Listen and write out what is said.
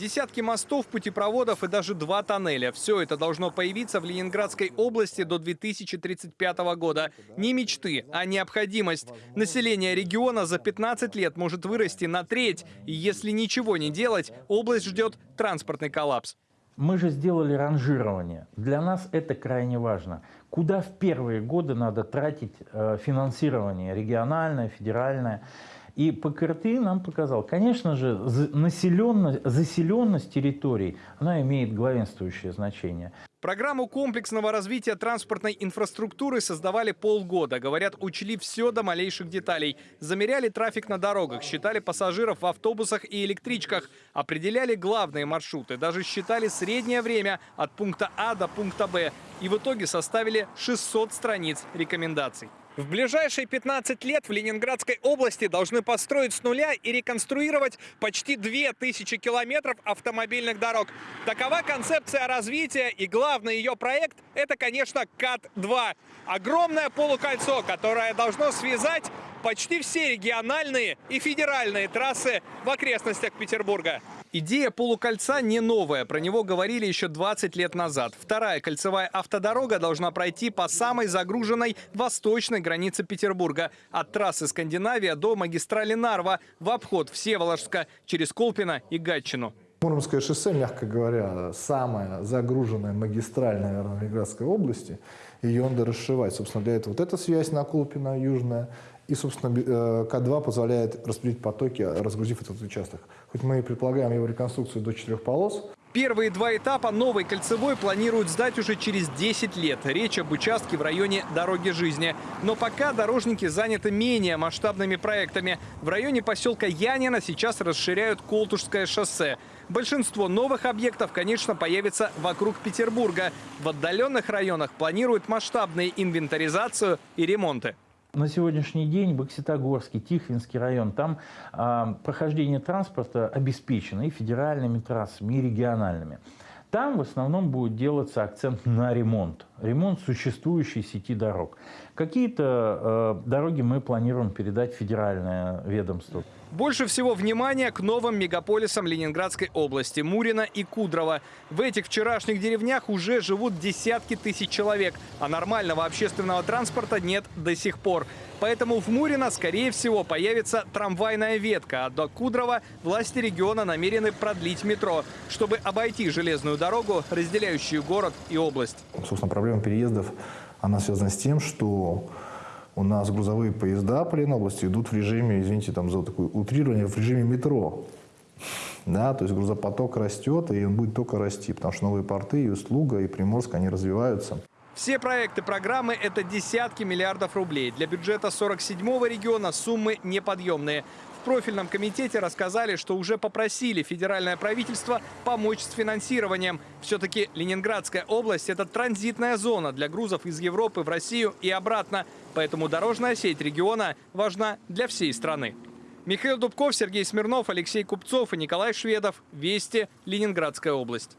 Десятки мостов, путепроводов и даже два тоннеля. Все это должно появиться в Ленинградской области до 2035 года. Не мечты, а необходимость. Население региона за 15 лет может вырасти на треть. И если ничего не делать, область ждет транспортный коллапс. Мы же сделали ранжирование. Для нас это крайне важно. Куда в первые годы надо тратить э, финансирование региональное, федеральное. И ПКРТ нам показал, конечно же, населенность, заселенность территорий, она имеет главенствующее значение. Программу комплексного развития транспортной инфраструктуры создавали полгода. Говорят, учли все до малейших деталей. Замеряли трафик на дорогах, считали пассажиров в автобусах и электричках, определяли главные маршруты, даже считали среднее время от пункта А до пункта Б. И в итоге составили 600 страниц рекомендаций. В ближайшие 15 лет в Ленинградской области должны построить с нуля и реконструировать почти 2000 километров автомобильных дорог. Такова концепция развития и главный ее проект – это, конечно, КАТ-2. Огромное полукольцо, которое должно связать почти все региональные и федеральные трассы в окрестностях Петербурга. Идея полукольца не новая, про него говорили еще 20 лет назад. Вторая кольцевая автодорога должна пройти по самой загруженной восточной границе Петербурга. От трассы Скандинавия до магистрали Нарва в обход Всеволожска через Колпино и Гатчину. Муромское шоссе, мягко говоря, самая загруженная магистраль, наверное, Ленинградской области. Ее надо расшивать. Собственно, для этого вот эта связь на Колпино, южная, и, собственно, э, К2 позволяет распределить потоки, разгрузив этот участок. Хоть мы и предполагаем его реконструкцию до четырех полос, Первые два этапа новой кольцевой планируют сдать уже через 10 лет. Речь об участке в районе «Дороги жизни». Но пока дорожники заняты менее масштабными проектами. В районе поселка Янина сейчас расширяют Колтушское шоссе. Большинство новых объектов, конечно, появится вокруг Петербурга. В отдаленных районах планируют масштабные инвентаризацию и ремонты. На сегодняшний день Бокситогорский, Тихвинский район, там э, прохождение транспорта обеспечено и федеральными трассами, и региональными. Там в основном будет делаться акцент на ремонт. Ремонт существующей сети дорог. Какие-то э, дороги мы планируем передать федеральное ведомство. Больше всего внимания к новым мегаполисам Ленинградской области – Мурино и Кудрово. В этих вчерашних деревнях уже живут десятки тысяч человек, а нормального общественного транспорта нет до сих пор. Поэтому в Мурино, скорее всего, появится трамвайная ветка, а до Кудрова власти региона намерены продлить метро, чтобы обойти железную дорогу, разделяющую город и область. Собственно, проблема переездов, она связана с тем, что у нас грузовые поезда по Ленобласти идут в режиме, извините, там за такое утрирование, в режиме метро. Да, то есть грузопоток растет, и он будет только расти, потому что новые порты, и услуга, и Приморск, они развиваются. Все проекты программы – это десятки миллиардов рублей. Для бюджета 47-го региона суммы неподъемные. В профильном комитете рассказали, что уже попросили федеральное правительство помочь с финансированием. Все-таки Ленинградская область – это транзитная зона для грузов из Европы в Россию и обратно. Поэтому дорожная сеть региона важна для всей страны. Михаил Дубков, Сергей Смирнов, Алексей Купцов и Николай Шведов. Вести. Ленинградская область.